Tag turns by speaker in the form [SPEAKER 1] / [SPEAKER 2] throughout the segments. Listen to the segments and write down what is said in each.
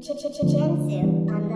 [SPEAKER 1] Ch-ch-ch-Jensu on.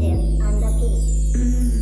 [SPEAKER 1] him on the beat.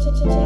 [SPEAKER 1] ch ch ch